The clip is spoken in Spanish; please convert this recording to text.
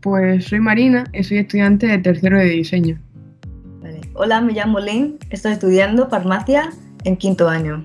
Pues soy Marina y soy estudiante de tercero de diseño. Vale. Hola, me llamo Lynn, estoy estudiando farmacia en quinto año.